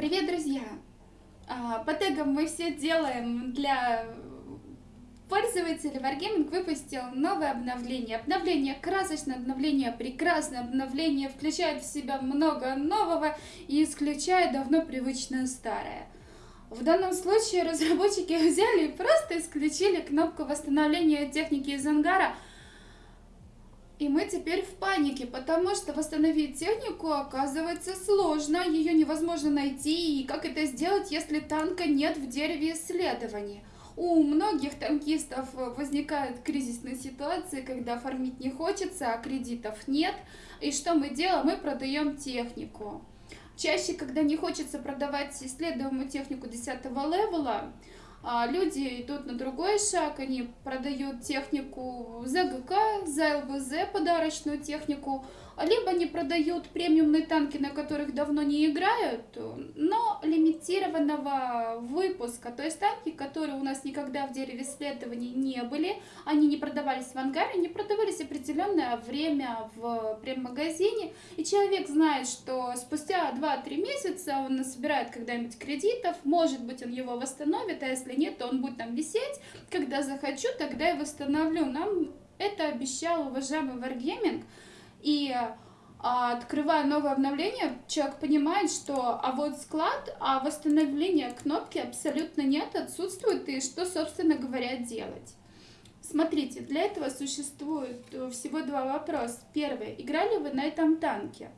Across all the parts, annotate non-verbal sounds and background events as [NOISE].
Привет, друзья! А, по тегам мы все делаем для пользователей. Wargaming выпустил новое обновление. Обновление красочное, обновление прекрасное, обновление включает в себя много нового и исключает давно привычное старое. В данном случае разработчики [LAUGHS] взяли и просто исключили кнопку восстановления техники из ангара – и мы теперь в панике, потому что восстановить технику оказывается сложно, ее невозможно найти, и как это сделать, если танка нет в дереве исследований. У многих танкистов возникают кризисные ситуации, когда фармить не хочется, а кредитов нет. И что мы делаем? Мы продаем технику. Чаще, когда не хочется продавать исследуемую технику 10 левела, люди идут на другой шаг, они продают технику за ГК, за ЛВЗ подарочную технику, либо они продают премиумные танки, на которых давно не играют, но лимитированного выпуска, то есть танки, которые у нас никогда в дереве исследований не были, они не продавались в ангаре, они продавались определенное время в прем-магазине, и человек знает, что спустя 2-3 месяца он собирает когда-нибудь кредитов, может быть он его восстановит, а если нет, то он будет там висеть, когда захочу, тогда и восстановлю. Нам это обещал уважаемый Wargaming, и а, открывая новое обновление, человек понимает, что а вот склад, а восстановления кнопки абсолютно нет, отсутствует, и что, собственно говоря, делать. Смотрите, для этого существует э, всего два вопроса. Первый, играли вы на этом танке?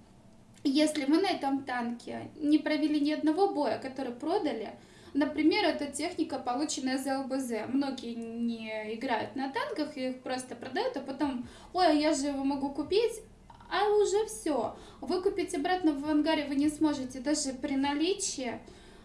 Если мы на этом танке не провели ни одного боя, который продали, Например, это техника, полученная за ЛБЗ. Многие не играют на танках, их просто продают, а потом, ой, а я же его могу купить, а уже все. Выкупить обратно в ангаре вы не сможете, даже при наличии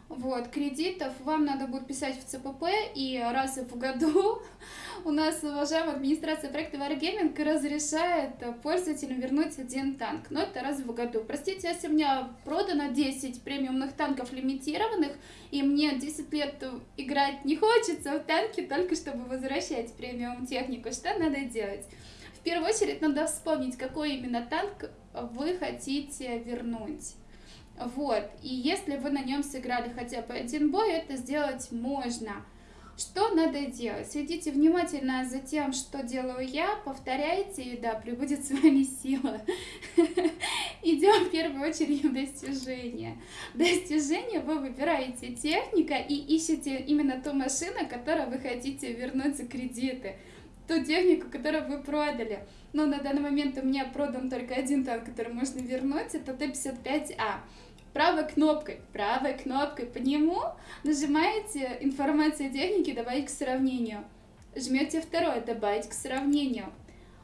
вот, кредитов вам надо будет писать в ЦПП, и раз в году [LAUGHS] у нас уважаемая администрация проекта Wargaming разрешает пользователям вернуть один танк. Но это раз в году. Простите, если у меня продано 10 премиумных танков лимитированных, и мне 10 лет играть не хочется в танки, только чтобы возвращать премиум технику, что надо делать? В первую очередь надо вспомнить, какой именно танк вы хотите вернуть. Вот, и если вы на нем сыграли хотя бы один бой, это сделать можно. Что надо делать? Следите внимательно за тем, что делаю я, повторяйте, и да, прибудет с вами сила. [LAUGHS] Идем в первую очередь в достижение. Достижение вы выбираете техника и ищете именно ту машину, которую вы хотите вернуть за кредиты ту технику, которую вы продали. Но на данный момент у меня продан только один танк, который можно вернуть, это Т-55А. Правой кнопкой, правой кнопкой по нему нажимаете информация техники «Добавить к сравнению». Жмете второе «Добавить к сравнению».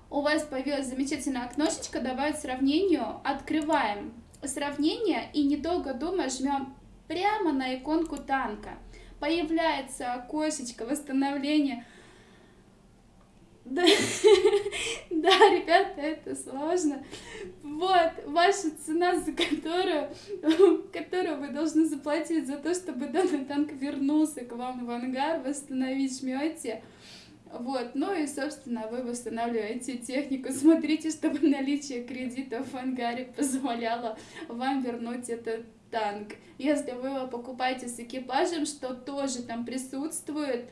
У вас появилась замечательная окношечко «Добавить к сравнению». Открываем сравнение и недолго думая жмем прямо на иконку танка. Появляется окошечко восстановления да, [LAUGHS] да, ребята, это сложно. Вот, ваша цена, за которую, [LAUGHS] которую вы должны заплатить за то, чтобы данный танк вернулся к вам в ангар, восстановить жмете. Вот, ну и, собственно, вы восстанавливаете технику. Смотрите, чтобы наличие кредитов в ангаре позволяло вам вернуть этот танк. Если вы его покупаете с экипажем, что тоже там присутствует,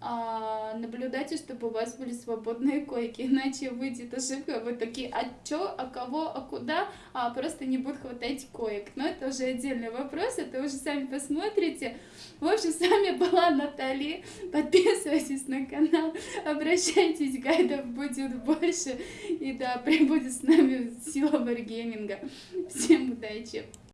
а, наблюдайте, чтобы у вас были свободные койки, [LAUGHS] иначе выйдет ошибка, вы такие, а чё, а кого, а куда, а просто не будет хватать коек. Но это уже отдельный вопрос, это уже сами посмотрите. В общем, с вами [LAUGHS] была Натали, подписывайтесь на канал, [LAUGHS] обращайтесь, гайдов будет больше, и да, прибудет с нами сила варгейминга. Всем удачи!